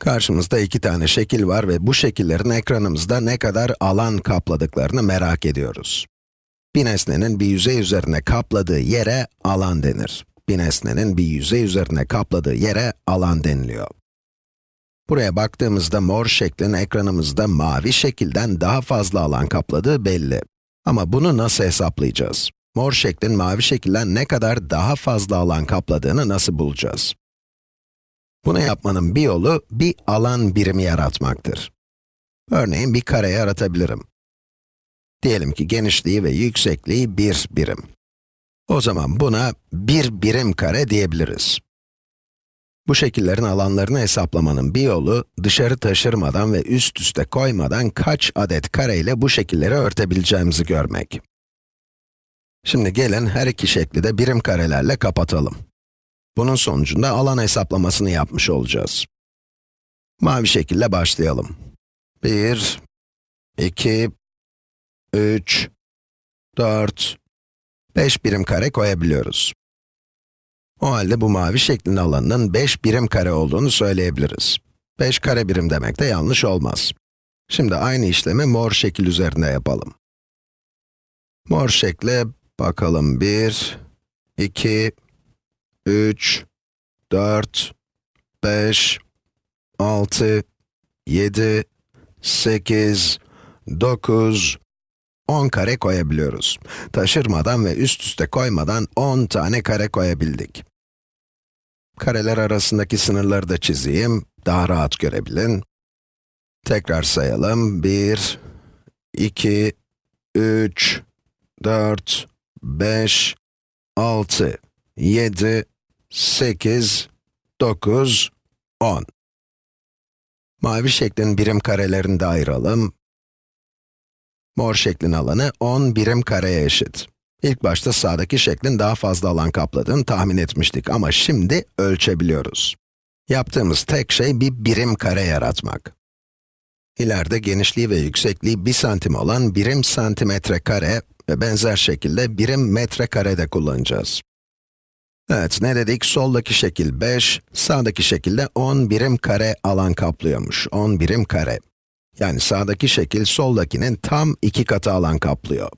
Karşımızda iki tane şekil var ve bu şekillerin ekranımızda ne kadar alan kapladıklarını merak ediyoruz. Bir nesnenin bir yüzey üzerine kapladığı yere alan denir. Bir nesnenin bir yüzey üzerine kapladığı yere alan deniliyor. Buraya baktığımızda mor şeklin ekranımızda mavi şekilden daha fazla alan kapladığı belli. Ama bunu nasıl hesaplayacağız? Mor şeklin mavi şekilden ne kadar daha fazla alan kapladığını nasıl bulacağız? Bunu yapmanın bir yolu, bir alan birimi yaratmaktır. Örneğin bir kare yaratabilirim. Diyelim ki genişliği ve yüksekliği 1 birim. O zaman buna 1 birim kare diyebiliriz. Bu şekillerin alanlarını hesaplamanın bir yolu, dışarı taşırmadan ve üst üste koymadan kaç adet kare ile bu şekilleri örtebileceğimizi görmek. Şimdi gelin her iki şekli de birim karelerle kapatalım. Bunun sonucunda alan hesaplamasını yapmış olacağız. Mavi şekille başlayalım. 1, 2, 3, 4, 5 birim kare koyabiliyoruz. O halde bu mavi şeklin alanının 5 birim kare olduğunu söyleyebiliriz. 5 kare birim demek de yanlış olmaz. Şimdi aynı işlemi mor şekil üzerinde yapalım. Mor şekle bakalım 1, 2, 3, 4, 5, 6, 7, 8, 9, 10 kare koyabiliyoruz. Taşırmadan ve üst üste koymadan 10 tane kare koyabildik. Kareler arasındaki sınırları da çizeyim, daha rahat görebilin. Tekrar sayalım. 1, 2, 3, 4, 5, 6, 7, 8, 9, 10. Mavi şeklin birim karelerini de ayıralım. Mor şeklin alanı 10 birim kareye eşit. İlk başta sağdaki şeklin daha fazla alan kapladığını tahmin etmiştik ama şimdi ölçebiliyoruz. Yaptığımız tek şey bir birim kare yaratmak. İleride genişliği ve yüksekliği 1 santim olan birim santimetre kare ve benzer şekilde birim metre kare de kullanacağız. Evet, ne dedik? Soldaki şekil 5, sağdaki şekilde 10 birim kare alan kaplıyormuş. 10 birim kare. Yani sağdaki şekil soldakinin tam iki katı alan kaplıyor.